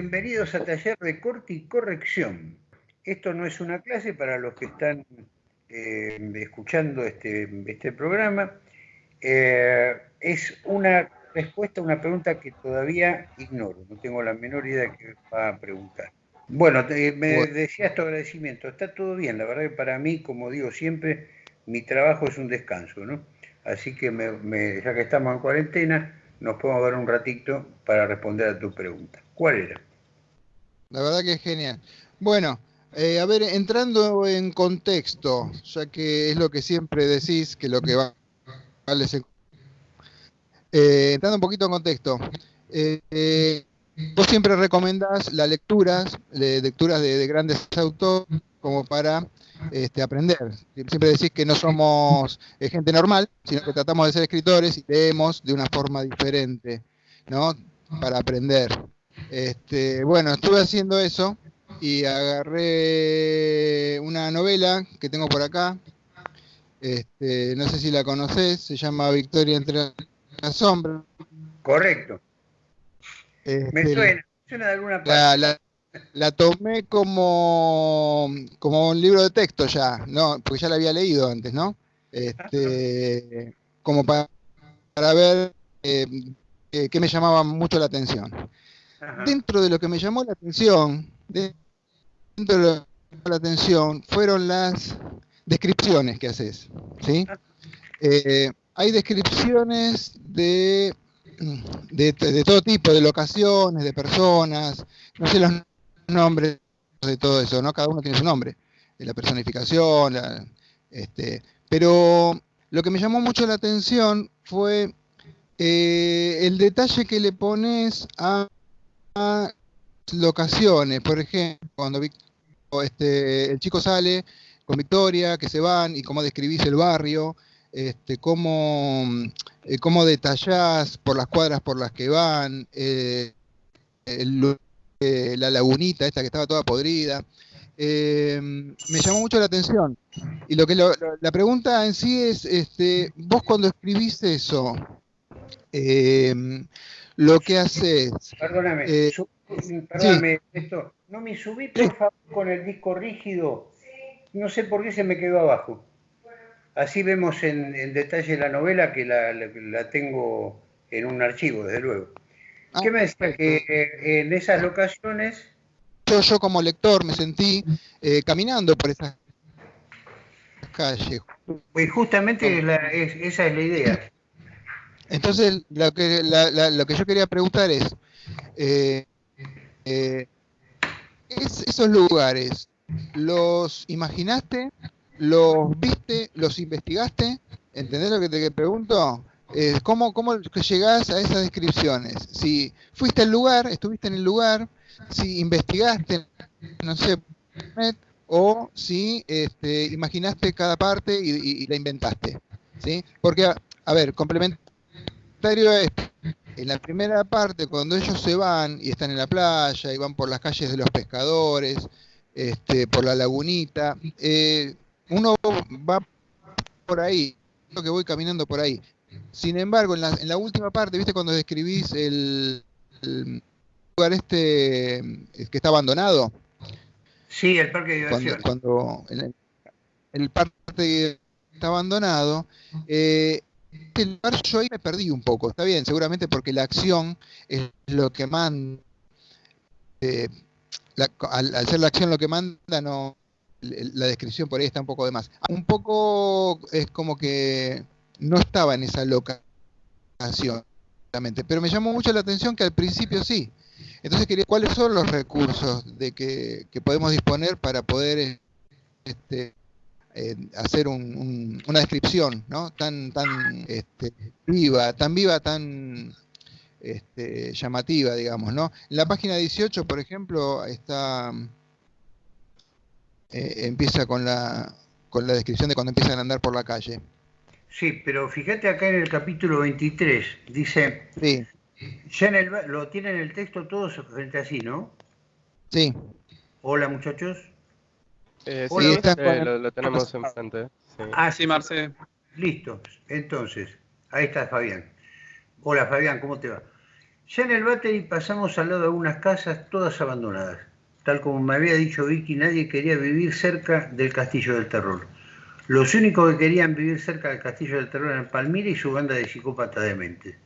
Bienvenidos a Taller de Corte y Corrección. Esto no es una clase para los que están eh, escuchando este, este programa. Eh, es una respuesta a una pregunta que todavía ignoro. No tengo la menor idea de qué va a preguntar. Bueno, me decía tu agradecimiento. Está todo bien. La verdad que para mí, como digo siempre, mi trabajo es un descanso, ¿no? Así que ya que estamos en cuarentena, nos podemos dar un ratito para responder a tu pregunta. ¿Cuál era? La verdad que es genial. Bueno, eh, a ver, entrando en contexto, ya que es lo que siempre decís, que lo que va eh, entrando un poquito en contexto, eh, vos siempre recomendás las lecturas, lecturas de, grandes autores como para este, aprender. Siempre decís que no somos gente normal, sino que tratamos de ser escritores y leemos de una forma diferente, ¿no? Para aprender. Este, bueno, estuve haciendo eso y agarré una novela que tengo por acá. Este, no sé si la conoces, se llama Victoria entre las sombras. Correcto. Este, me suena, suena de alguna parte. La, tomé como, como un libro de texto ya, no, porque ya la había leído antes, ¿no? Este, como para, para ver eh, qué me llamaba mucho la atención. Dentro de lo que me llamó la atención, dentro de lo que me llamó la atención, fueron las descripciones que haces. ¿sí? Eh, hay descripciones de, de, todo tipo, de locaciones, de personas, no sé los nombres de todo eso, ¿no? Cada uno tiene su nombre, de la personificación, este, pero lo que me llamó mucho la atención fue eh, el detalle que le pones a locaciones, por ejemplo, cuando este, el chico sale con Victoria, que se van, y cómo describís el barrio, este, cómo, eh, cómo detallás por las cuadras por las que van, eh, eh, la lagunita esta que estaba toda podrida. me llamó mucho la atención. Y lo que la pregunta en sí es, este, vos cuando escribís eso, lo que haces. Perdóname, eh, perdóname esto. No me subí, por favor, con el disco rígido. No sé por qué se me quedó abajo. Así vemos en, detalle la novela que la, tengo en un archivo, desde luego. Ah, ¿Qué me decía? Que eh, en esas locaciones. Yo, yo como lector me sentí eh, caminando por esas calles. Pues justamente esa es la idea. Entonces, lo que, lo que yo quería preguntar es, eh, eh, ¿esos lugares los imaginaste, los viste, los investigaste? ¿Entendés lo que te pregunto? Eh, ¿cómo, ¿Cómo llegás a esas descripciones? Si fuiste al lugar, estuviste en el lugar, si investigaste, no sé, o si este, imaginaste cada parte y, la inventaste. ¿sí? Porque, a ver, complemento es, en la primera parte, cuando ellos se van y están en la playa y van por las calles de los pescadores, este, por la lagunita, eh, uno va por ahí, lo que voy caminando por ahí. Sin embargo, en la, en la última parte, ¿viste cuando describís el, lugar este eh, que está abandonado? Sí, el parque de diversiones. Cuando, el, parque está abandonado, eh, yo ahí me perdí un poco, está bien, seguramente porque la acción es lo que manda, eh, al, ser la acción lo que manda, no la descripción por ahí está un poco de más. Un poco es como que no estaba en esa locación, pero me llamó mucho la atención que al principio sí. Entonces quería, ¿cuáles son los recursos de que, que podemos disponer para poder este, eh, hacer una descripción ¿no? tan, tan este, viva, tan viva, tan este, llamativa, digamos. ¿no? En la página 18, por ejemplo, está eh, empieza con la, con la descripción de cuando empiezan a andar por la calle. Sí, pero fíjate acá en el capítulo 23, dice, sí. ya en el, lo tienen el texto todos frente así, ¿no? Sí. Hola muchachos. Eh, sí, eh, lo, tenemos enfrente. Sí. Ah, sí, Marce. Listo. Entonces, ahí está Fabián. Hola Fabián, ¿cómo te va? Ya en el Battery pasamos al lado de algunas casas todas abandonadas. Tal como me había dicho Vicky, nadie quería vivir cerca del Castillo del Terror. Los únicos que querían vivir cerca del Castillo del Terror eran Palmira y su banda de psicópatas dementes.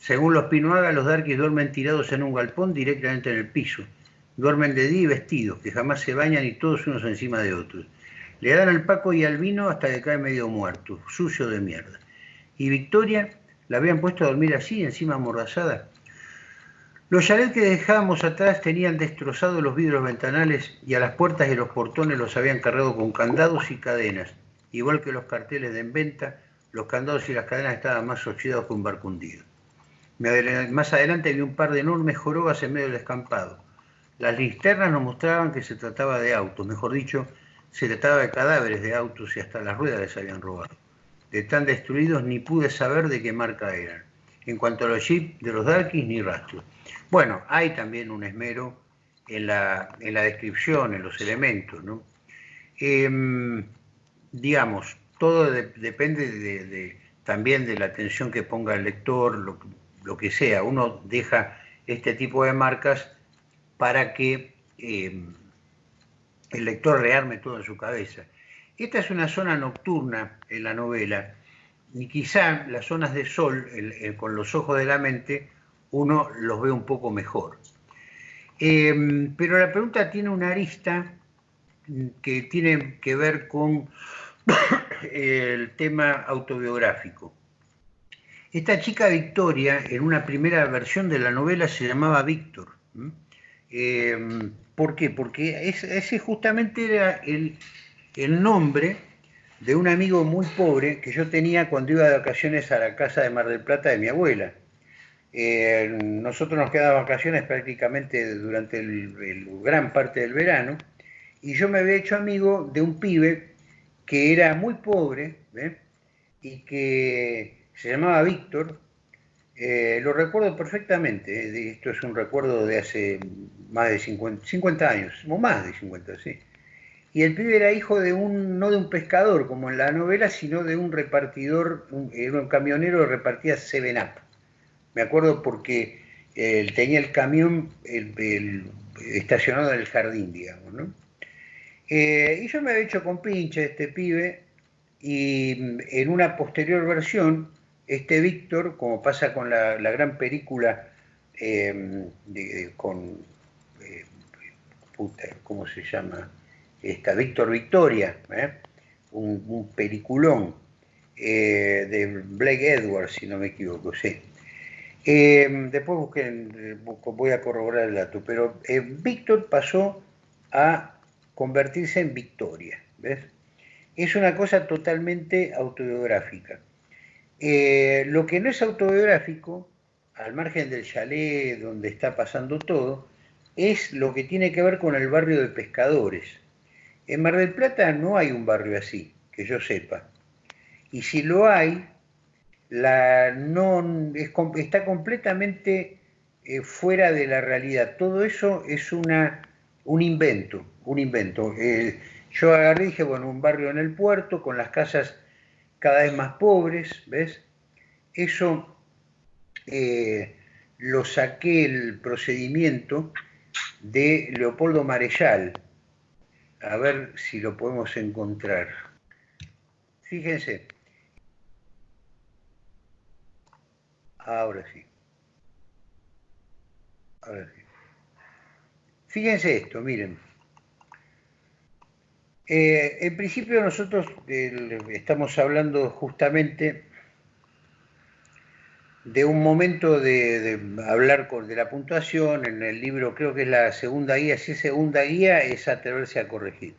Según los Pinoaga, los Darkies duermen tirados en un galpón directamente en el piso. Duermen de día y vestidos, que jamás se bañan y todos unos encima de otros. Le dan al Paco y al vino hasta que cae medio muerto, sucio de mierda. Y Victoria la habían puesto a dormir así, encima amordazada. Los chalets que dejábamos atrás tenían destrozados los vidrios ventanales y a las puertas y los portones los habían cargado con candados y cadenas. Igual que los carteles de en venta, los candados y las cadenas estaban más oxidados que un barco hundido. Más adelante vi un par de enormes jorobas en medio del escampado. Las linternas nos mostraban que se trataba de autos, mejor dicho, se trataba de cadáveres de autos y hasta las ruedas les habían robado. De tan destruidos ni pude saber de qué marca eran. En cuanto a los jeeps de los Darkies, ni rastro. Bueno, hay también un esmero en la, en la descripción, en los elementos, ¿no? Em, digamos, todo depende de, también de la atención que ponga el lector, lo, lo que sea, uno deja este tipo de marcas para que eh, el lector rearme todo en su cabeza. Esta es una zona nocturna en la novela, y quizá las zonas de sol, con los ojos de la mente, uno los ve un poco mejor. Eh, pero la pregunta tiene una arista que tiene que ver con el tema autobiográfico. Esta chica Victoria, en una primera versión de la novela, se llamaba Víctor. Em, ¿Por qué? Porque ese justamente era el, nombre de un amigo muy pobre que yo tenía cuando iba de vacaciones a la casa de Mar del Plata de mi abuela. Eh, nosotros nos quedábamos vacaciones prácticamente durante el, gran parte del verano y yo me había hecho amigo de un pibe que era muy pobre y que se llamaba Víctor, eh, lo recuerdo perfectamente, eh, esto es un recuerdo de hace más de 50, años, o más de 50, sí. Y el pibe era hijo de un, no de un pescador como en la novela, sino de un repartidor, un, era un camionero que repartía Seven Up. Me acuerdo porque él tenía el camión estacionado en el jardín, digamos, ¿no? Eh, y yo me había hecho con pinche este pibe, y en una posterior versión este Víctor, como pasa con la, gran película eh, con, eh, ¿cómo se llama? Esta, Víctor Victoria, ¿eh? un, peliculón de Blake Edwards, si no me equivoco, sí. después busquen, voy a corroborar el dato, pero Víctor pasó a convertirse en Victoria, ¿ves? Es una cosa totalmente autobiográfica. Eh, lo que no es autobiográfico, al margen del chalet donde está pasando todo, es lo que tiene que ver con el barrio de pescadores. En Mar del Plata no hay un barrio así, que yo sepa. Y si lo hay, la, no, está completamente eh, fuera de la realidad. Todo eso es una, un invento, un invento. Eh, yo agarré y dije, bueno, un barrio en el puerto, con las casas cada vez más pobres, ¿ves? Eso eh, lo saqué el procedimiento de Leopoldo Marechal. A ver si lo podemos encontrar. Fíjense. Ahora sí. Ahora sí. Fíjense esto, miren. Eh, en principio nosotros estamos hablando justamente de un momento de, hablar con, de la puntuación, en el libro creo que es la segunda guía, si es segunda guía es atreverse a corregir.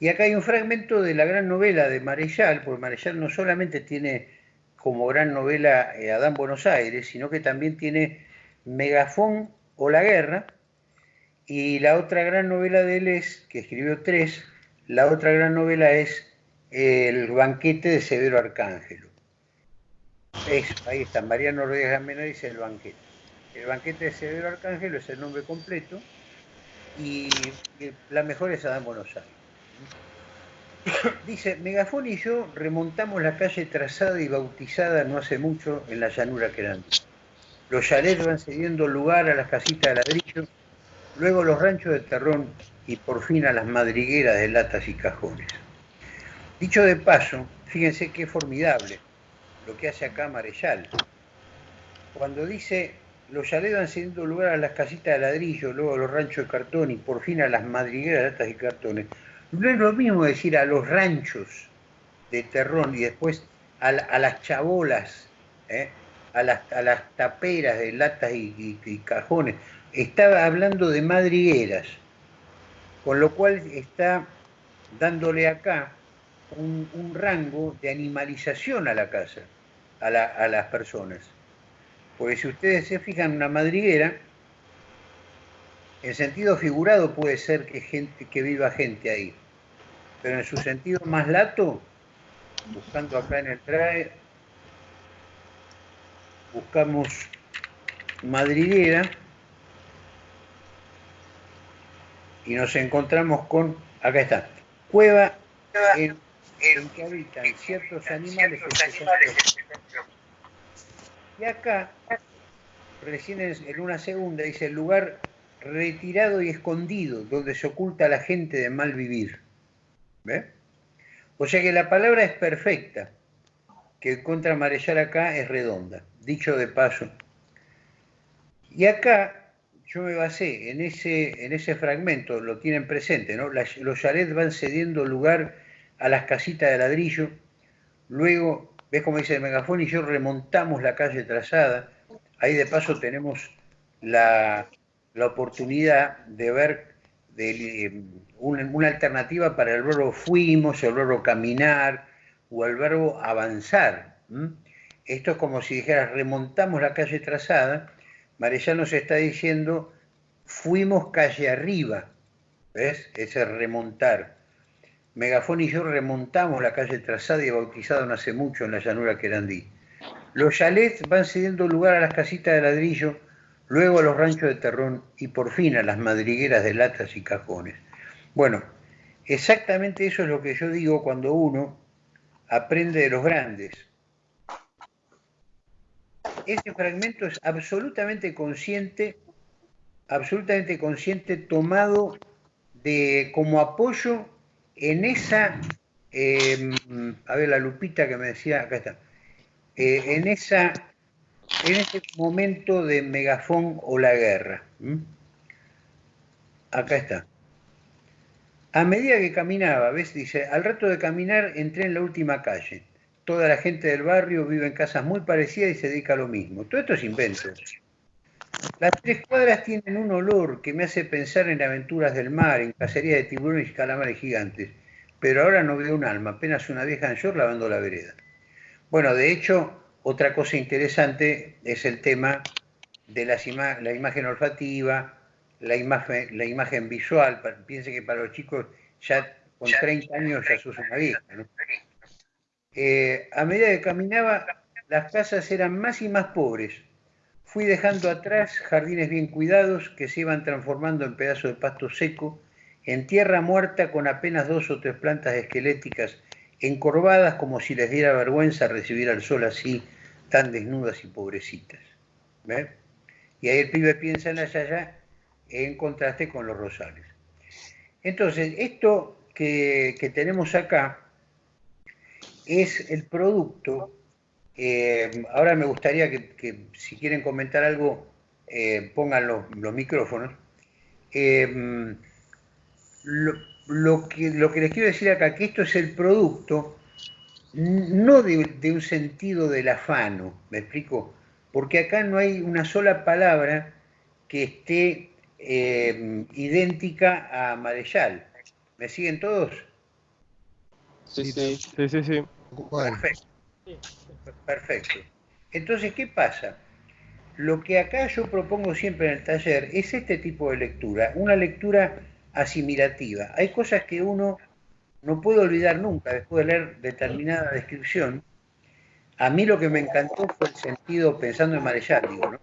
Y acá hay un fragmento de la gran novela de Marechal, porque Marechal no solamente tiene como gran novela eh, Adán Buenos Aires, sino que también tiene Megafón o La Guerra, y la otra gran novela de él es, que escribió tres, la otra gran novela es El banquete de Severo Arcángelo. ahí está, Mariano Rodríguez Gamena dice El banquete. El banquete de Severo Arcángelo es el nombre completo y la mejor es Adán Buenos Aires. Dice, Megafón y yo remontamos la calle trazada y bautizada no hace mucho en la llanura grande. los chalets van cediendo lugar a las casitas de ladrillo, luego los ranchos de terrón y por fin a las madrigueras de latas y cajones. Dicho de paso, fíjense qué formidable lo que hace acá Marechal. Cuando dice los chalets van cediendo lugar a las casitas de ladrillo, luego a los ranchos de cartón y por fin a las madrigueras de latas y cartones, no es lo mismo decir a los ranchos de terrón y después a, las chabolas, ¿eh? a, las, taperas de latas y, cajones. Estaba hablando de madrigueras, con lo cual está dándole acá un, rango de animalización a la casa, a, las personas. Porque si ustedes se fijan, una madriguera, en sentido figurado puede ser que, que viva gente ahí, pero en su sentido más lato, buscando acá en el trae, buscamos madriguera y nos encontramos con, acá está, cueva en, que habitan ciertos animales. Y acá, recién en una segunda, dice el lugar retirado y escondido, donde se oculta la gente de mal vivir. ¿Ve? O sea que la palabra es perfecta, que contra Marechal acá es redonda, dicho de paso. Y acá yo me basé en ese, en ese fragmento, lo tienen presente, ¿no? los chalets van cediendo lugar a las casitas de ladrillo, luego, ves como dice el megafón, y yo remontamos la calle trazada, ahí de paso tenemos la, la oportunidad de ver de, una, alternativa para el verbo fuimos, el verbo caminar o el verbo avanzar. Esto es como si dijeras remontamos la calle trazada, Marellano nos está diciendo fuimos calle arriba, ¿ves? Ese remontar. Megafón y yo remontamos la calle trazada y bautizada no hace mucho en la llanura Querandí. Los chalets van cediendo lugar a las casitas de ladrillo luego a los ranchos de terrón y por fin a las madrigueras de latas y cajones. Bueno, exactamente eso es lo que yo digo cuando uno aprende de los grandes. Ese fragmento es absolutamente consciente, absolutamente consciente, tomado de, como apoyo en esa, em, a ver la lupita que me decía, acá está, eh, en esa en ese momento de megafón o la guerra. Acá está. A medida que caminaba, ¿ves? Dice, al rato de caminar entré en la última calle. Toda la gente del barrio vive en casas muy parecidas y se dedica a lo mismo. Todo esto es invento. Las tres cuadras tienen un olor que me hace pensar en aventuras del mar, en cacería de tiburones y calamares gigantes. Pero ahora no veo un alma, apenas una vieja en short lavando la vereda. Bueno, de hecho, otra cosa interesante es el tema de la imagen olfativa, la imagen, la imagen visual. Piense que para los chicos ya con 30 años ya sos una vieja. Eh, a medida que caminaba, las casas eran más y más pobres. Fui dejando atrás jardines bien cuidados que se iban transformando en pedazos de pasto seco, en tierra muerta con apenas dos o tres plantas esqueléticas encorvadas como si les diera vergüenza recibir al sol así, tan desnudas y pobrecitas. Y ahí el pibe piensa en la yaya en contraste con los rosales. Entonces, esto que, tenemos acá es el producto. Eh, ahora me gustaría que, si quieren comentar algo, eh, pongan los, micrófonos. Eh, lo que, les quiero decir acá, que esto es el producto no de, un sentido del afano, ¿me explico? Porque acá no hay una sola palabra que esté idéntica a Marechal. ¿Me siguen todos? Sí, sí, sí, sí. sí. Perfecto. Perfecto. Entonces, ¿qué pasa? Lo que acá yo propongo siempre en el taller es este tipo de lectura, una lectura asimilativa. Hay cosas que uno no puedo olvidar nunca, después de leer determinada descripción, a mí lo que me encantó fue el sentido, pensando en Marechal, digo, ¿no?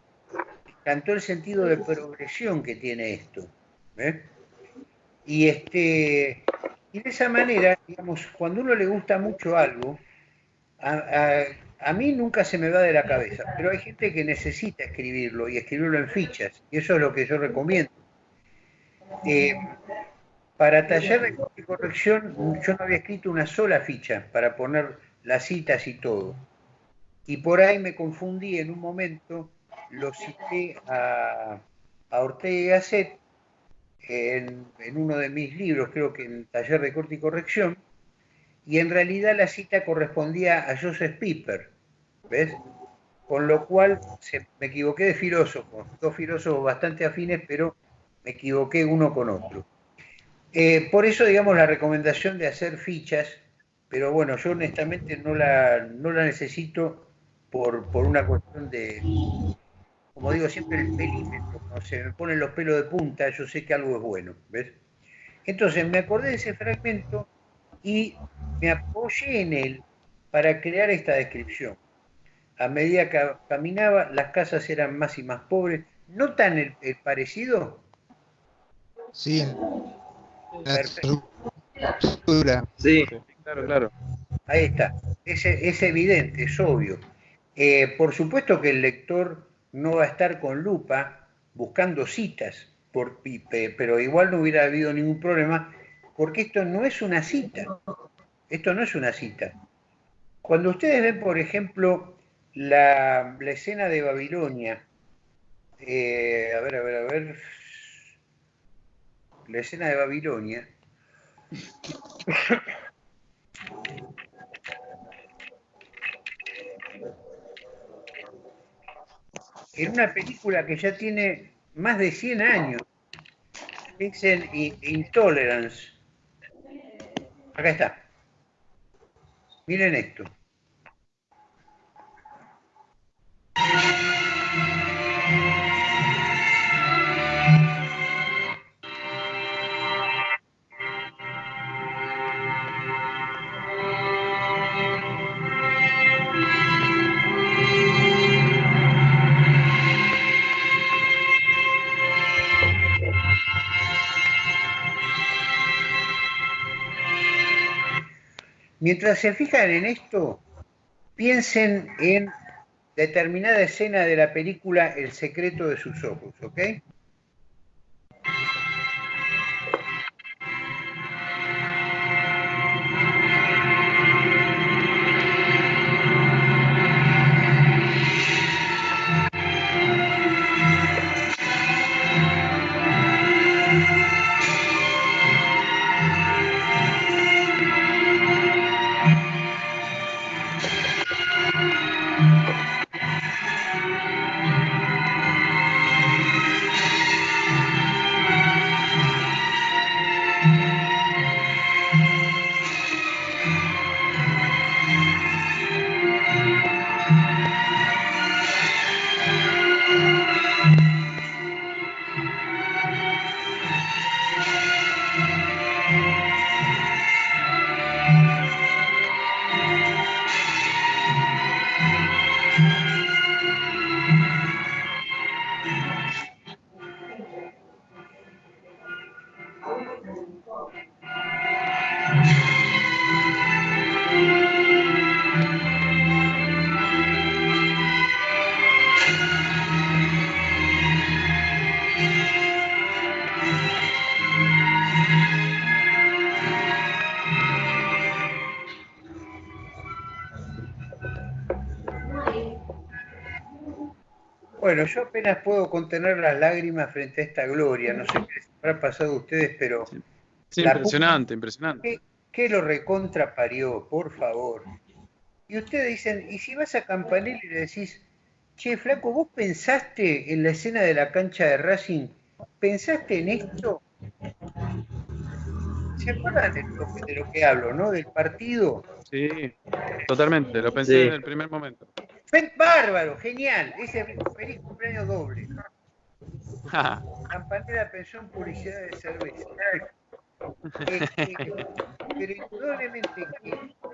Me encantó el sentido de progresión que tiene esto. Y, este, y de esa manera, digamos, cuando uno le gusta mucho algo, a mí nunca se me va de la cabeza, pero hay gente que necesita escribirlo y escribirlo en fichas, y eso es lo que yo recomiendo. Eh, para taller de corrección yo no había escrito una sola ficha para poner las citas y todo. Y por ahí me confundí en un momento, lo cité a, Ortega y Gasset en, uno de mis libros, creo que en Taller de Corte y Corrección, y en realidad la cita correspondía a Joseph Piper, ¿ves? Con lo cual me equivoqué de filósofos, dos filósofos bastante afines, pero me equivoqué uno con otro. Eh, por eso, digamos, la recomendación de hacer fichas, pero bueno, yo honestamente no la, no la necesito por, una cuestión de, como digo siempre, el pelímetro. ¿no? Se me ponen los pelos de punta, yo sé que algo es bueno, ¿ves? Entonces me acordé de ese fragmento y me apoyé en él para crear esta descripción. A medida que caminaba, las casas eran más y más pobres. ¿Notan el parecido? Sí. Sí, claro, claro. Ahí está. Es, es evidente, es obvio. Eh, por supuesto que el lector no va a estar con lupa buscando citas, por, pero igual no hubiera habido ningún problema, porque esto no es una cita. Esto no es una cita. Cuando ustedes ven, por ejemplo, la, escena de Babilonia, eh, a ver, a ver, a ver, la escena de Babilonia, en una película que ya tiene más de 100 años, dicen Intolerance. Acá está. Miren esto. Mientras se fijan en esto, piensen en determinada escena de la película El secreto de sus ojos, ¿ok? Bueno, yo apenas puedo contener las lágrimas frente a esta gloria. No sé qué les habrá pasado a ustedes, pero. Sí, impresionante, impresionante. ¿qué, lo recontra parió, por favor? Y ustedes dicen, ¿y si vas a Campanelli y le decís, che, Flaco, vos pensaste en la escena de la cancha de Racing? ¿Pensaste en esto? ¿Se acuerdan de lo, que, hablo, no? Del partido. Sí, totalmente, lo pensé en el primer momento. Bárbaro, genial. Ese feliz cumpleaños doble. Campanera pensó en publicidad de cerveza. Este, pero indudablemente que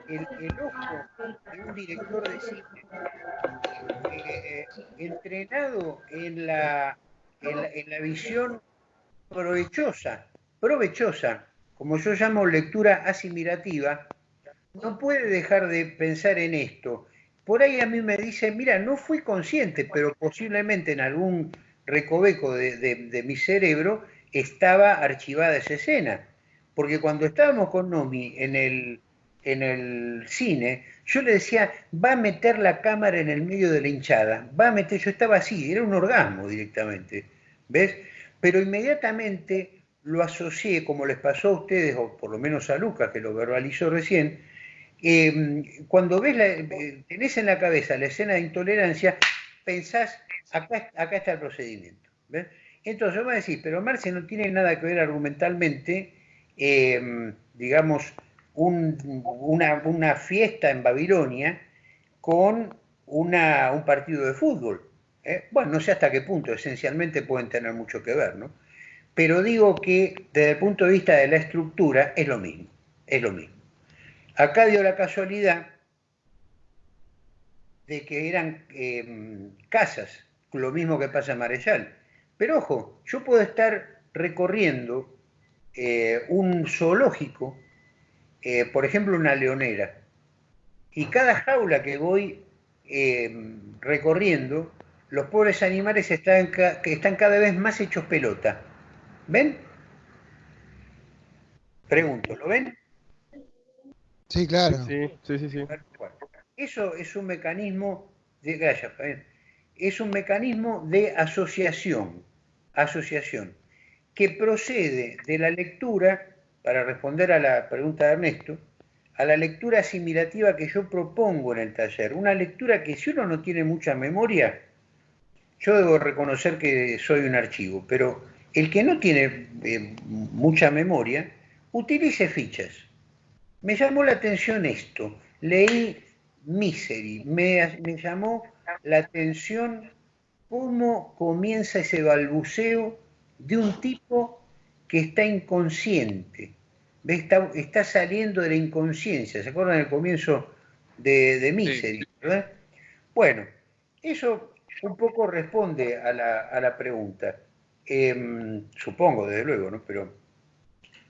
el, ojo de un director de cine eh, entrenado en la, en la visión provechosa, provechosa, como yo llamo lectura asimilativa, no puede dejar de pensar en esto por ahí a mí me dice, mira, no fui consciente, pero posiblemente en algún recoveco de, mi cerebro estaba archivada esa escena. Porque cuando estábamos con Nomi en el, en el cine, yo le decía, va a meter la cámara en el medio de la hinchada, va a meter, yo estaba así, era un orgasmo directamente, ¿ves? Pero inmediatamente lo asocié, como les pasó a ustedes, o por lo menos a Lucas, que lo verbalizó recién, em, cuando ves la, eh, tenés en la cabeza la escena de intolerancia, pensás, acá, está el procedimiento. ¿ves? Entonces vos me decís, pero Marce no tiene nada que ver argumentalmente, em, digamos, una, fiesta en Babilonia con un partido de fútbol. ¿eh? Bueno, no sé hasta qué punto, esencialmente pueden tener mucho que ver, ¿no? Pero digo que desde el punto de vista de la estructura es lo mismo, es lo mismo. Acá dio la casualidad de que eran em, casas, lo mismo que pasa en Marechal. Pero ojo, yo puedo estar recorriendo eh, un zoológico eh, por ejemplo, una leonera. Y cada jaula que voy eh, recorriendo, los pobres animales están, están cada vez más hechos pelota. ¿Ven? Pregunto, ¿lo ven? Sí, claro. Sí, sí, sí. Eso es un mecanismo de, gracias, es un mecanismo de asociación, asociación, que procede de la lectura para responder a la pregunta de Ernesto, a la lectura asimilativa que yo propongo en el taller. Una lectura que si uno no tiene mucha memoria, yo debo reconocer que soy un archivo, pero el que no tiene eh, mucha memoria, utilice fichas. Me llamó la atención esto. Leí Misery. Me, me llamó la atención cómo comienza ese balbuceo de un tipo que está inconsciente, está, está saliendo de la inconsciencia. ¿Se acuerdan del comienzo de, de Misery? Bueno, eso un poco responde a la, pregunta. Em, supongo, desde luego, ¿no? Pero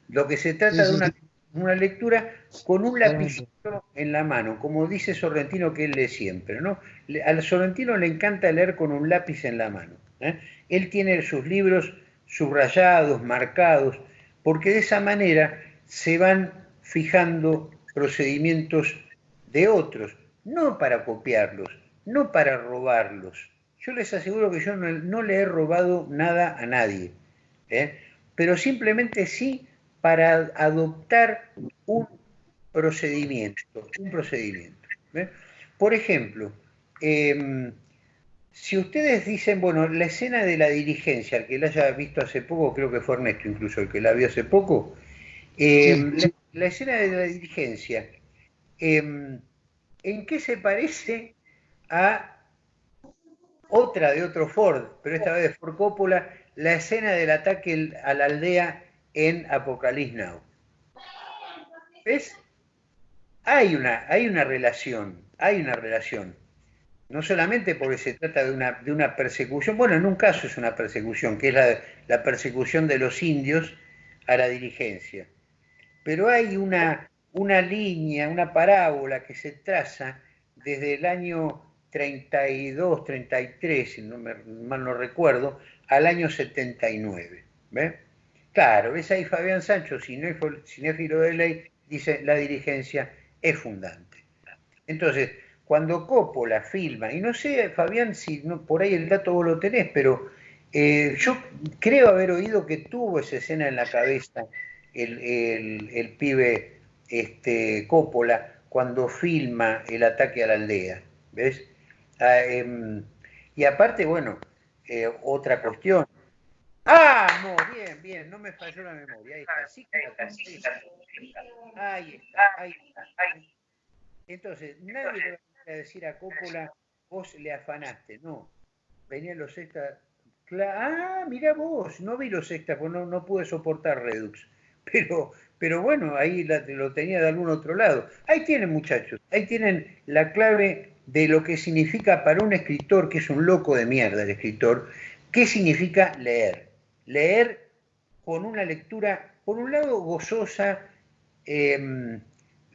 lo que se trata de una, lectura con un lapicito en la mano, como dice Sorrentino que él lee siempre, ¿no? Al Sorrentino le encanta leer con un lápiz en la mano. ¿eh? Él tiene sus libros subrayados, marcados, porque de esa manera se van fijando procedimientos de otros, no para copiarlos, no para robarlos. Yo les aseguro que yo no, le he robado nada a nadie, ¿eh? pero simplemente sí para adoptar un procedimiento, un procedimiento. ¿eh? Por ejemplo, em, si ustedes dicen, bueno, la escena de la dirigencia, el que la haya visto hace poco, creo que fue Ernesto incluso el que la vio hace poco, em, La, escena de la dirigencia, em, ¿en qué se parece a otra de otro Ford, pero esta vez de Ford Coppola, la escena del ataque a la aldea en Apocalypse Now? ¿Ves? Hay una, hay una relación, hay una relación no solamente porque se trata de una, de una persecución, bueno, en un caso es una persecución, que es la, persecución de los indios a la dirigencia, pero hay una, una línea, una parábola que se traza desde el año 32, 33, si no me, mal no recuerdo, al año 79. ¿ves? Claro, ves ahí Fabián Sancho, cinéfilo de ley, dice la dirigencia es fundante. Entonces, cuando Coppola filma, y no sé, Fabián, si no, por ahí el dato vos lo tenés, pero eh, yo creo haber oído que tuvo esa escena en la cabeza el, pibe este, Coppola cuando filma el ataque a la aldea, ¿ves? Ah, em, y aparte, bueno, eh, otra cuestión. Ah, no, bien, bien, no me falló la memoria. Ahí está, sí que Ahí está, ahí está. Entonces, nadie a decir a Coppola, vos le afanaste, no. Venían los extras. Ah, mira vos, no vi los extras, porque no, no pude soportar Redux. Pero, pero bueno, ahí lo tenía de algún otro lado. Ahí tienen, muchachos, ahí tienen la clave de lo que significa para un escritor, que es un loco de mierda el escritor, qué significa leer. Leer con una lectura, por un lado, gozosa, em,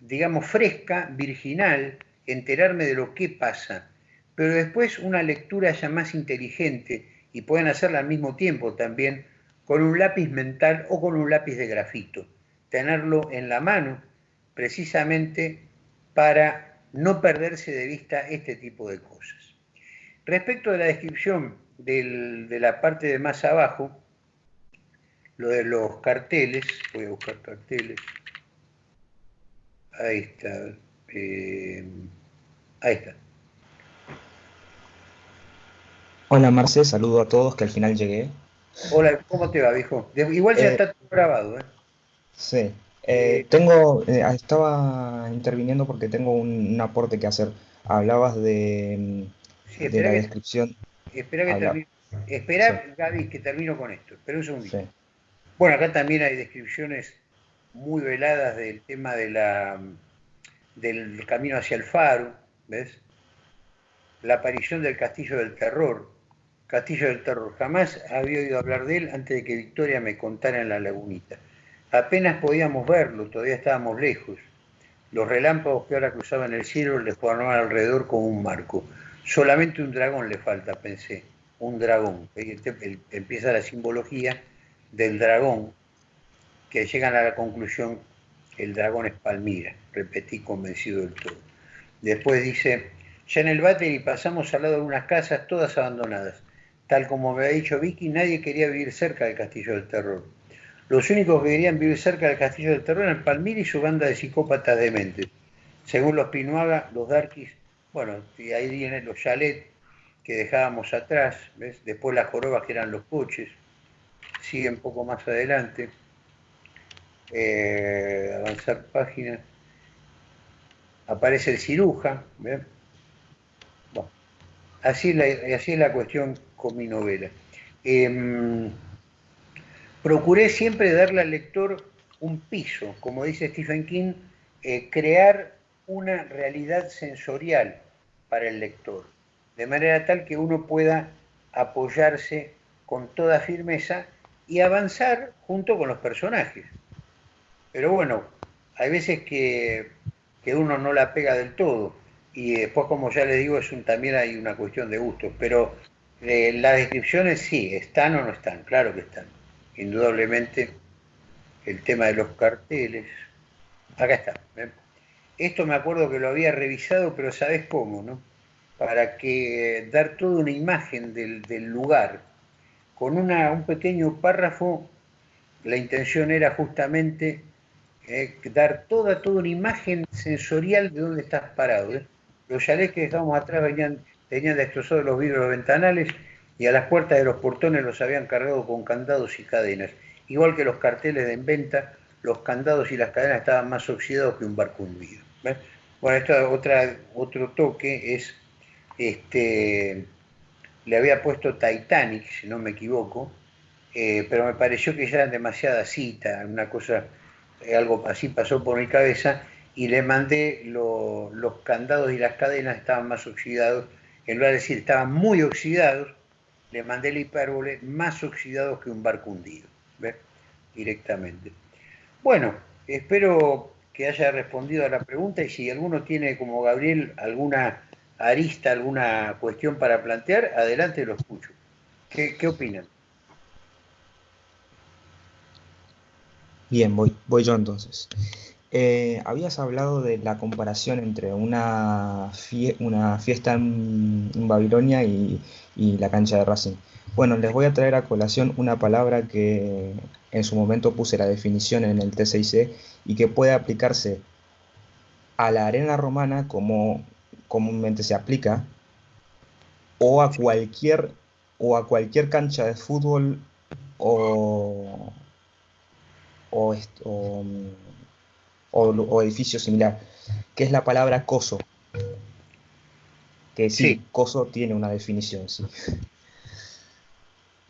digamos, fresca, virginal, enterarme de lo que pasa, pero después una lectura ya más inteligente y pueden hacerla al mismo tiempo también con un lápiz mental o con un lápiz de grafito, tenerlo en la mano precisamente para no perderse de vista este tipo de cosas. Respecto de la descripción de la parte de más abajo, lo de los carteles, voy a buscar carteles, ahí está, eh, ahí está. Hola Marce, saludo a todos que al final llegué. Hola, ¿cómo te va, viejo? Igual ya eh, está todo grabado, ¿eh? Sí. Eh, tengo, estaba interviniendo porque tengo un, aporte que hacer. Hablabas de, sí, de la descripción. Espera que termine. Espera, Gaby, que termino con esto. Espera un segundito. Bueno, acá también hay descripciones muy veladas del tema del camino hacia el faro, ¿ves? La aparición del castillo del terror. Castillo del terror. Jamás había oído hablar de él antes de que Victoria me contara en la lagunita. Apenas podíamos verlo, todavía estábamos lejos. Los relámpagos que ahora cruzaban el cielo le formaban alrededor como un marco. Solamente un dragón le falta, pensé. Un dragón. Empieza la simbología del dragón, que llegan a la conclusión el dragón es Palmira, repetí convencido del todo. Después dice, ya en el y pasamos al lado de unas casas todas abandonadas. Tal como me ha dicho Vicky, nadie quería vivir cerca del Castillo del Terror. Los únicos que querían vivir cerca del Castillo del Terror eran Palmira y su banda de psicópatas dementes. Según los Pinuaga, los Darkis, bueno, y ahí vienen los chalets que dejábamos atrás, ¿ves? después las jorobas que eran los coches, sigue un poco más adelante, eh, avanzar página, aparece el ciruja, así, la, así es la cuestión con mi novela. Em, procuré siempre darle al lector un piso, como dice Stephen King, eh, crear una realidad sensorial para el lector, de manera tal que uno pueda apoyarse con toda firmeza y avanzar junto con los personajes. Pero bueno, hay veces que, uno no la pega del todo y después, como ya le digo, es también hay una cuestión de gustos, pero eh, las descripciones sí, están o no están, claro que están. Indudablemente el tema de los carteles, acá está. Esto me acuerdo que lo había revisado, pero ¿sabes cómo? No? Para que dar toda una imagen del, del lugar, con un pequeño párrafo, la intención era justamente eh, dar toda, toda una imagen sensorial de dónde estás parado. ¿eh? Los chalets que dejamos atrás venían, tenían destrozados los vidrios ventanales y a las puertas de los portones los habían cargado con candados y cadenas. Igual que los carteles de en venta, los candados y las cadenas estaban más oxidados que un barco hundido. Bueno, esto otra, otro toque es este le había puesto Titanic, si no me equivoco, eh, pero me pareció que ya eran demasiadas citas, una cosa, eh, algo así pasó por mi cabeza, y le mandé los candados y las cadenas estaban más oxidados, en lugar de decir estaban muy oxidados, le mandé el hipérbole más oxidados que un barco hundido, ¿ves? directamente. Bueno, espero que haya respondido a la pregunta y si alguno tiene, como Gabriel, alguna arista, alguna cuestión para plantear, adelante lo escucho. ¿Qué, opinan? Bien, voy, voy yo entonces. Eh, habías hablado de la comparación entre una, una fiesta en, Babilonia y, y, la cancha de Racing. Bueno, les voy a traer a colación una palabra que en su momento puse la definición en el T6C y que puede aplicarse a la arena romana como comúnmente se aplica, o a cualquier, o a cualquier cancha de fútbol o, o, o, edificio similar, que es la palabra coso. Que sí, coso tiene una definición, sí.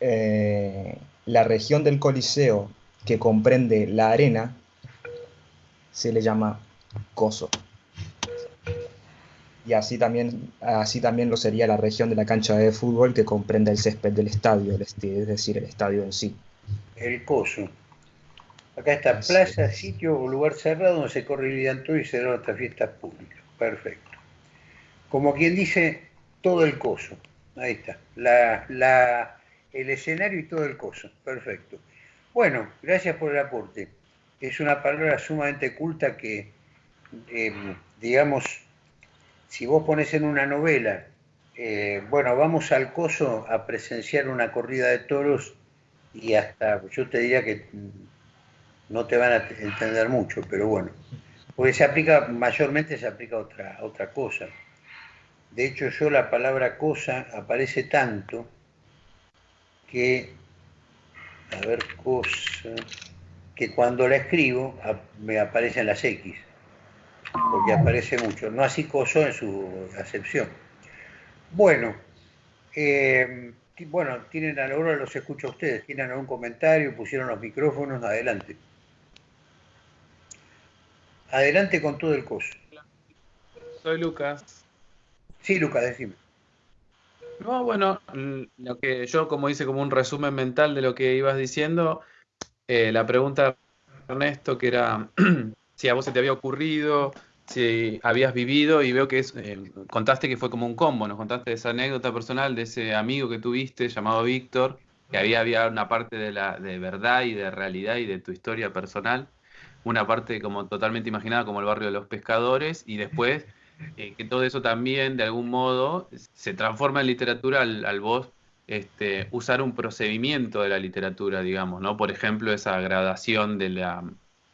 Eh, la región del Coliseo que comprende la arena se le llama coso y así también, así también lo sería la región de la cancha de fútbol que comprende el césped del estadio, es decir, el estadio en sí. El coso. Acá está plaza, sitio o lugar cerrado donde se corre el todo y se dan otras fiestas públicas. Perfecto. como quien dice, todo el coso. Ahí está, la, el escenario y todo el coso. Perfecto. Bueno, gracias por el aporte. Es una palabra sumamente culta que, eh, digamos, si vos pones en una novela, eh, bueno, vamos al coso a presenciar una corrida de toros y hasta, yo te diría que no te van a entender mucho, pero bueno, porque se aplica, mayormente se aplica otra, otra cosa. De hecho, yo la palabra cosa aparece tanto que, a ver, cosa, que cuando la escribo me aparecen las X, porque aparece mucho, no así coso en su acepción. Bueno, eh, bueno, tienen a la hora, los escucho a ustedes, tienen algún comentario, pusieron los micrófonos, adelante. Adelante con todo el coso. Soy Lucas. Sí, Lucas, decime. No, bueno, lo que yo como hice como un resumen mental de lo que ibas diciendo, eh, la pregunta Ernesto que era si a vos se te había ocurrido, si habías vivido y veo que es, eh, contaste que fue como un combo, nos contaste esa anécdota personal de ese amigo que tuviste llamado Víctor, que había, había una parte de, la, de verdad y de realidad y de tu historia personal una parte como totalmente imaginada como el barrio de los pescadores y después eh, que todo eso también de algún modo se transforma en literatura al, vos este, usar un procedimiento de la literatura, digamos, ¿no? Por ejemplo, esa gradación de la,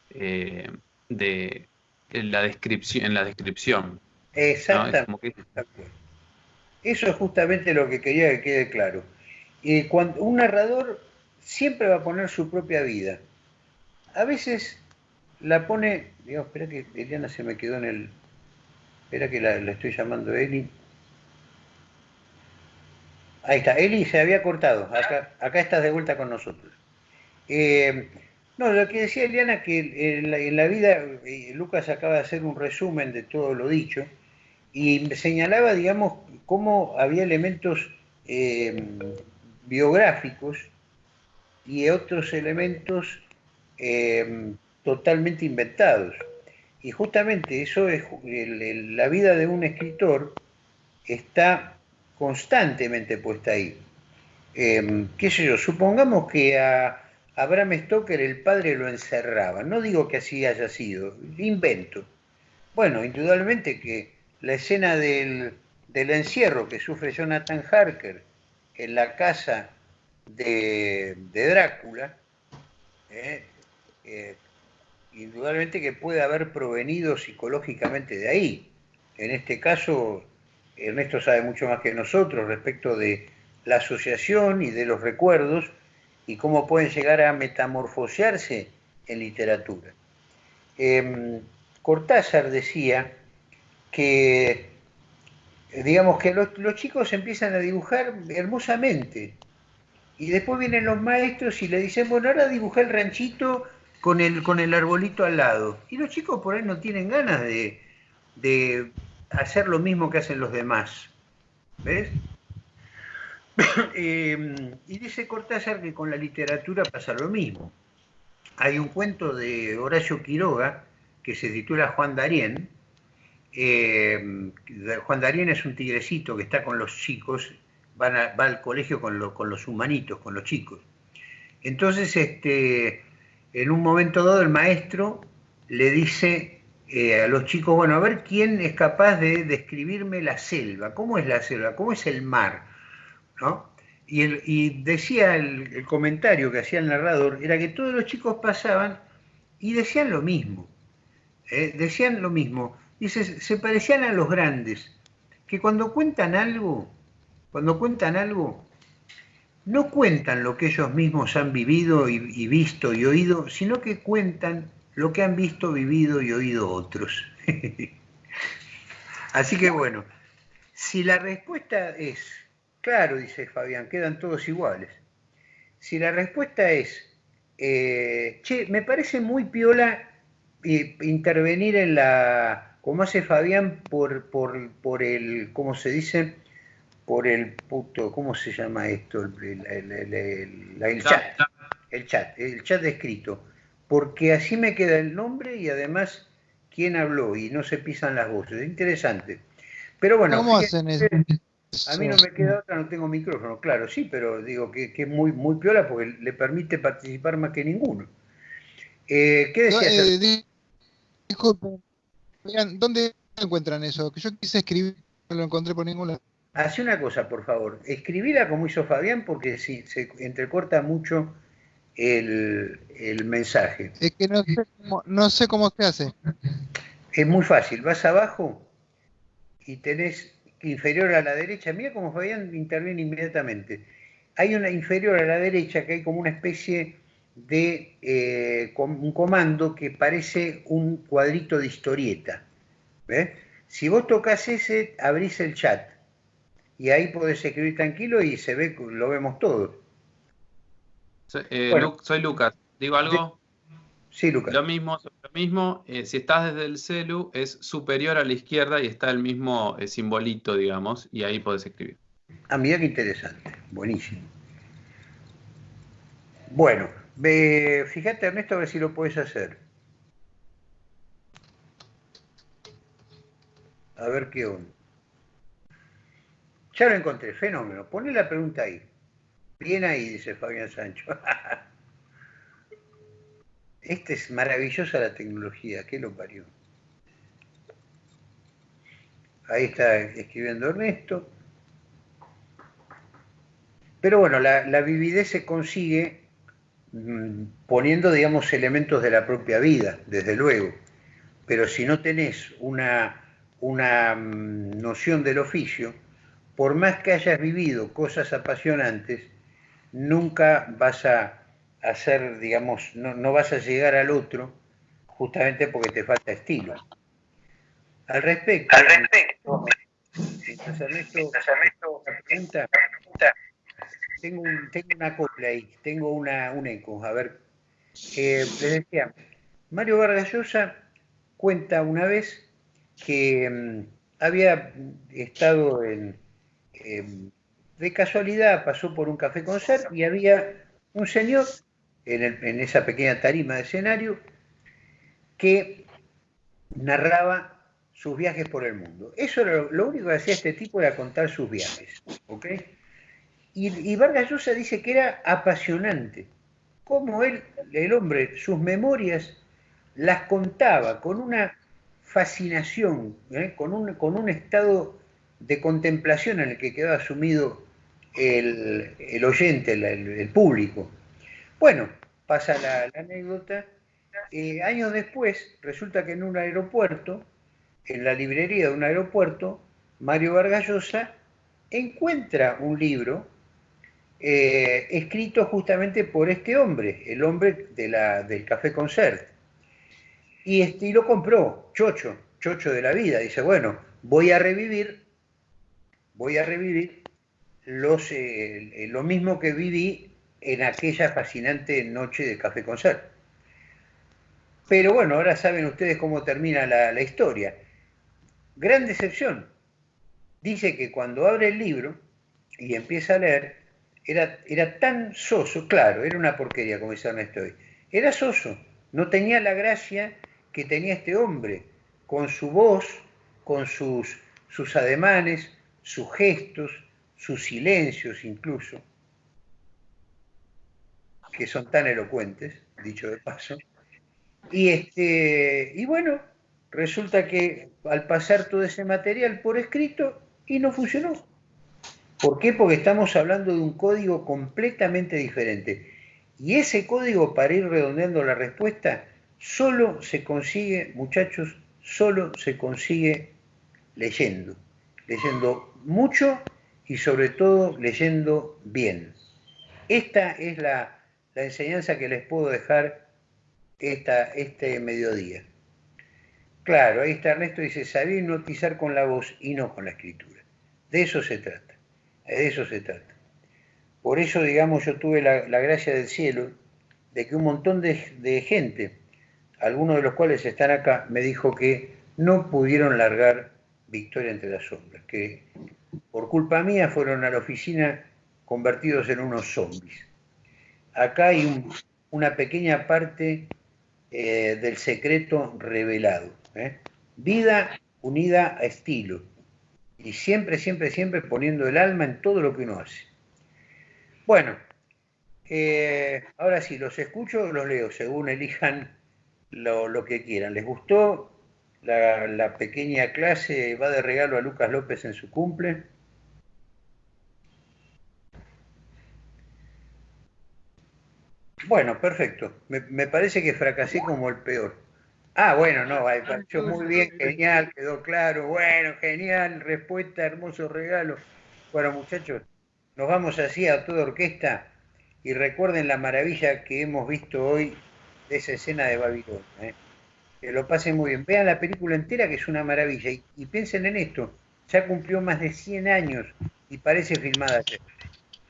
eh, de, la descripción, en la descripción. Exactamente. Eso es justamente lo que quería que quede claro. y cuando, un narrador siempre va a poner su propia vida. A veces la pone, digamos, espera que Eliana se me quedó en el, espera que la, estoy llamando Eli. Ahí está, Eli se había cortado, acá, acá estás de vuelta con nosotros. Eh, no, lo que decía Eliana, que en la, vida, eh, Lucas acaba de hacer un resumen de todo lo dicho, y señalaba, digamos, cómo había elementos eh, biográficos y otros elementos totalmente inventados. Y justamente eso es, la vida de un escritor está constantemente puesta ahí. ¿Qué sé yo? Supongamos que a Abraham Stoker el padre lo encerraba. No digo que así haya sido, invento. Bueno, indudablemente que la escena del, encierro que sufre Jonathan Harker en la casa de, Drácula, eh, eh, indudablemente que puede haber provenido psicológicamente de ahí. En este caso, Ernesto sabe mucho más que nosotros respecto de la asociación y de los recuerdos y cómo pueden llegar a metamorfosearse en literatura. Em, Cortázar decía que, digamos que los, los chicos empiezan a dibujar hermosamente y después vienen los maestros y le dicen, bueno, ahora dibuja el ranchito con el, con el arbolito al lado. Y los chicos por ahí no tienen ganas de, hacer lo mismo que hacen los demás. ¿Ves? Em, y dice Cortázar que con la literatura pasa lo mismo. Hay un cuento de Horacio Quiroga que se titula Juan Darien. Em, Juan Darien es un tigrecito que está con los chicos, va al colegio con, con los humanitos, con los chicos. Entonces, este, en un momento dado el maestro le dice eh, a los chicos, bueno, a ver quién es capaz de describirme la selva, cómo es la selva, cómo es el mar, Y, decía el, comentario que hacía el narrador, era que todos los chicos pasaban y decían lo mismo, ¿eh? decían lo mismo, dice, se parecían a los grandes, que cuando cuentan algo, cuando cuentan algo, no cuentan lo que ellos mismos han vivido y, visto y oído, sino que cuentan lo que han visto, vivido y oído otros. Así que bueno, si la respuesta es, claro, dice Fabián, quedan todos iguales. Si la respuesta es, eh, che, me parece muy piola eh, intervenir en la, como hace Fabián, por, por, por el, ¿cómo se dice? por el puto, ¿cómo se llama esto? El, chat, el chat, el chat escrito, porque así me queda el nombre y además quién habló y no se pisan las voces. Interesante. Pero bueno, ¿Cómo hacen eso? A mí no me queda otra, no tengo micrófono, claro, sí, pero digo que, es muy, muy piola porque le permite participar más que ninguno. Eh, ¿Qué No, decías? eh, disculpen, Fabián, ¿dónde encuentran eso? Que yo quise escribir, no lo encontré por ningún lado. Hace una cosa, por favor. Escribila como hizo Fabián porque si se entrecorta mucho el, el mensaje. Es que no sé cómo, no sé cómo se hace. Es muy fácil. Vas abajo y tenés inferior a la derecha. Mira cómo Fabián interviene inmediatamente. Hay una inferior a la derecha que hay como una especie de eh, un comando que parece un cuadrito de historieta. ¿ves? Si vos tocas ese, abrís el chat. Y ahí podés escribir tranquilo y se ve, lo vemos todo. Soy, eh, Bueno. Soy Lucas. ¿Digo algo? Sí, Lucas. Lo mismo, lo mismo eh, si estás desde el celu, es superior a la izquierda y está el mismo eh, simbolito, digamos, y ahí podés escribir. Ah, mira qué interesante. Buenísimo. Bueno, ve- fíjate Ernesto a ver si lo puedes hacer. A ver qué onda. Ya lo encontré, fenómeno. Poné la pregunta ahí. Bien ahí, dice Fabián Sancho. Esta es maravillosa la tecnología, ¿qué lo parió? Ahí está escribiendo Ernesto. Pero bueno, la, la vividez se consigue mm, poniendo, digamos, elementos de la propia vida, desde luego. Pero si no tenés una, una mm, noción del oficio, por más que hayas vivido cosas apasionantes, nunca vas a hacer, digamos, no, no vas a llegar al otro justamente porque te falta estilo. Al respecto, Al respecto, mientras Ernesto, Ernesto, la pregunta, tengo, un- tengo una copla ahí, tengo una, un eco. A ver, eh, les decía, Mario Vargas Llosa cuenta una vez que mm, había estado en, em, de casualidad, pasó por un café concert y había un señor en, esa pequeña tarima de escenario que narraba sus viajes por el mundo. Eso era lo, único que hacía este tipo era contar sus viajes. ¿ok? Y, y Vargas Llosa dice que era apasionante. Cómo él, el hombre, sus memorias las contaba con una fascinación, ¿eh? con, un, con un estado de contemplación en el que quedaba sumido el, el oyente, el- el público. Bueno, pasa la, anécdota. Eh, años después, resulta que en un aeropuerto, en la librería de un aeropuerto, Mario Vargas Llosa encuentra un libro eh, escrito justamente por este hombre, el hombre de la, del Café Concert. Y, este, y lo compró, chocho, chocho de la vida. Dice, bueno, voy a revivir, voy a revivir eh, lo mismo que viví en aquella fascinante noche de Café Concert. Pero bueno, ahora saben ustedes cómo termina la, la historia. Gran decepción. Dice que cuando abre el libro y empieza a leer, era, era tan soso, claro, era una porquería, como dice Ernesto. Era soso, no tenía la gracia que tenía este hombre, con su voz, con sus, sus ademanes, sus gestos, sus silencios incluso, que son tan elocuentes, dicho de paso. Y, este, y bueno, resulta que al pasar todo ese material por escrito y no funcionó. ¿Por qué? Porque estamos hablando de un código completamente diferente. Y ese código, para ir redondeando la respuesta, solo se consigue, muchachos, solo se consigue leyendo. Leyendo mucho y sobre todo leyendo bien. Esta es la, la enseñanza que les puedo dejar esta, este mediodía. Claro, ahí está Ernesto, dice, sabía hipnotizar con la voz y no con la escritura. De eso se trata, de eso se trata. Por eso, digamos, yo tuve la, la gracia del cielo de que un montón de, de gente, algunos de los cuales están acá, me dijo que no pudieron largar Victoria entre las sombras, que por culpa mía fueron a la oficina convertidos en unos zombies. Acá hay un- una pequeña parte eh, del secreto revelado. ¿eh? Vida unida a estilo. Y siempre, siempre, siempre poniendo el alma en todo lo que uno hace. Bueno, eh, ahora sí, los escucho o los leo, según elijan lo, que quieran. ¿Les gustó la, la, pequeña clase? ¿Va de regalo a Lucas López en su cumple? Bueno, perfecto. Me, parece que fracasé como el peor. Ah, bueno, no, pareció muy bien, genial, quedó claro. Bueno, genial, respuesta, hermoso regalo. Bueno, muchachos, nos vamos así a toda orquesta y recuerden la maravilla que hemos visto hoy de esa escena de Babilonia. ¿eh? Que lo pasen muy bien. Vean la película entera, que es una maravilla. Y, piensen en esto, ya cumplió más de 100 años y parece filmada ayer.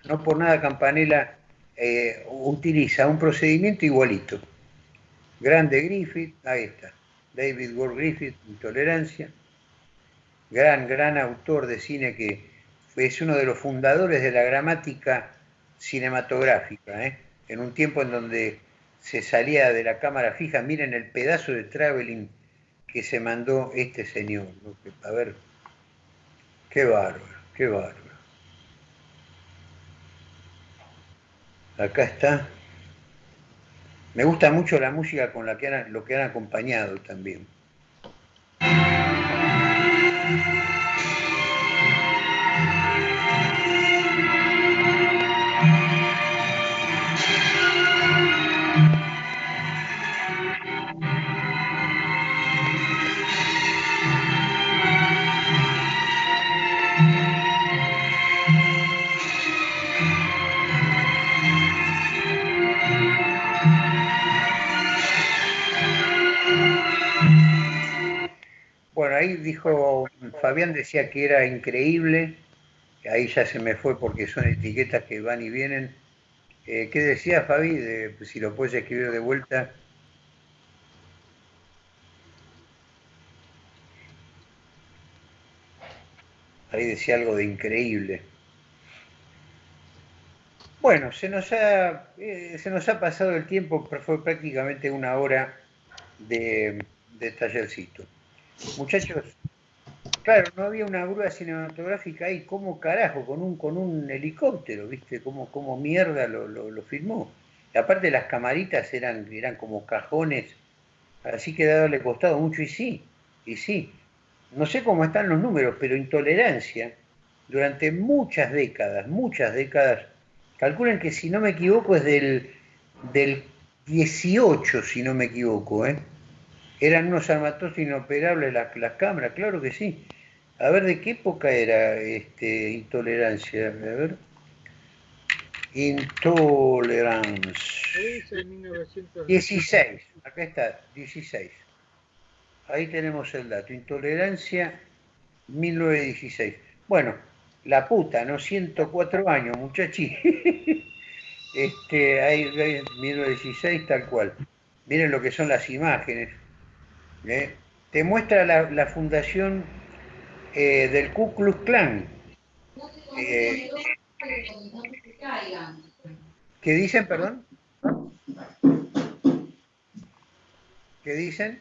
No por nada Campanella eh, utiliza un procedimiento igualito. Grande Griffith, ahí está. David Ward Griffith, Intolerancia. Gran, gran autor de cine que es uno de los fundadores de la gramática cinematográfica, ¿eh? en un tiempo en donde se salía de la cámara fija. Miren el pedazo de traveling que se mandó este señor. A ver, qué bárbaro, qué bárbaro. Acá está. Me gusta mucho la música con la que han, lo que han acompañado también. Fabián decía que era increíble, ahí ya se me fue porque son etiquetas que van y vienen. Eh, ¿Qué decía Fabi? De, si lo puedes escribir de vuelta. Ahí decía algo de increíble. Bueno, se nos ha, eh, pasado el tiempo, fue prácticamente una hora de tallercito. Muchachos, claro, no había una grúa cinematográfica ahí, ¿cómo carajo? Con un, con un helicóptero, ¿viste? ¿Cómo, cómo mierda lo, lo, filmó? aparte las camaritas eran, eran como cajones, así que le costado mucho, y sí, y sí. No sé cómo están los números, pero intolerancia, durante muchas décadas, muchas décadas, calculen que si no me equivoco es del, del 18, si no me equivoco, ¿eh? Eran unos armatosos inoperables las, las cámaras, claro que sí. A ver, ¿de qué época era este, intolerancia? A ver. Intolerance. 16, acá está, 16. Ahí tenemos el dato. Intolerancia 1916. Bueno, la puta, ¿no? 104 años, muchachi. este, ahí, ahí, 1916, tal cual. Miren lo que son las imágenes. ¿Eh? te muestra la, fundación eh, del Ku Klux Klan. Eh, ¿Qué dicen, perdón? ¿Qué dicen?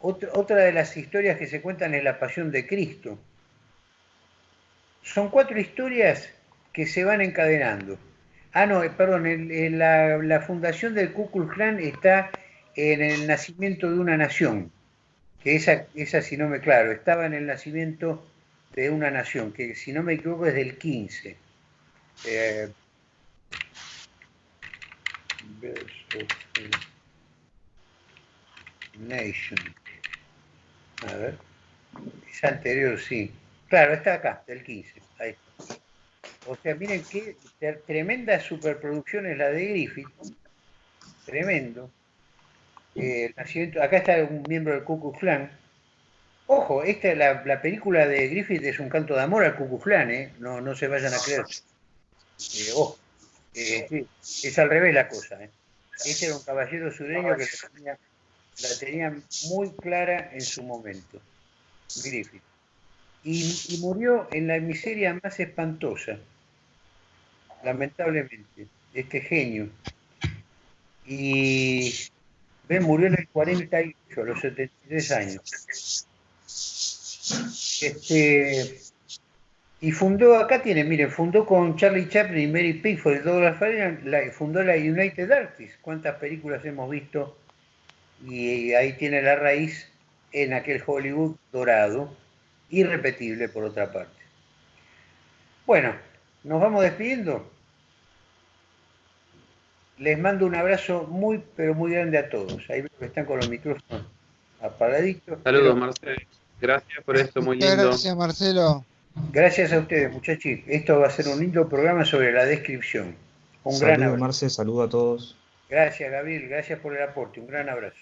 Otra, de las historias que se cuentan es la pasión de Cristo. Son cuatro historias que se van encadenando. Ah, no, perdón, la, la, fundación del Ku Klan está en el nacimiento de una nación, que esa, esa si no me claro, estaba en el nacimiento de una nación, que si no me equivoco es del 15. Eh, nation. A ver. Es anterior, sí. Claro, está acá, del 15. Ahí. O sea, miren qué tremenda superproducción es la de Griffith. Tremendo. Eh, acá está un miembro del Ku Klux Klan. Ojo, esta, la, la película de Griffith es un canto de amor al Ku Klux ¿eh? no, no se vayan a creer. Eh, ojo, es al revés la cosa. Este era un caballero sureño que la tenía, muy clara en su momento, Griffith. Y, murió en la miseria más espantosa, lamentablemente, este genio. Y Ben murió en el 48, a los 73 años. Este, y fundó, acá tiene, miren, fundó con Charlie Chaplin y Mary Pickford y Douglas Fairbanks, fundó la United Artists. ¿Cuántas películas hemos visto? Y ahí tiene la raíz en aquel Hollywood dorado, irrepetible por otra parte. Bueno, nos vamos despidiendo. Les mando un abrazo muy, pero muy grande a todos. Ahí veo que están con los micrófonos apagaditos. Saludos, Marcelo. Gracias por esto, muy lindo. Gracias, Marcelo. Gracias a ustedes, muchachos. Esto va a ser un lindo programa sobre la descripción. Un gran abrazo. Marce, saludo a todos. Gracias, Gabriel. Gracias por el aporte. Un gran abrazo.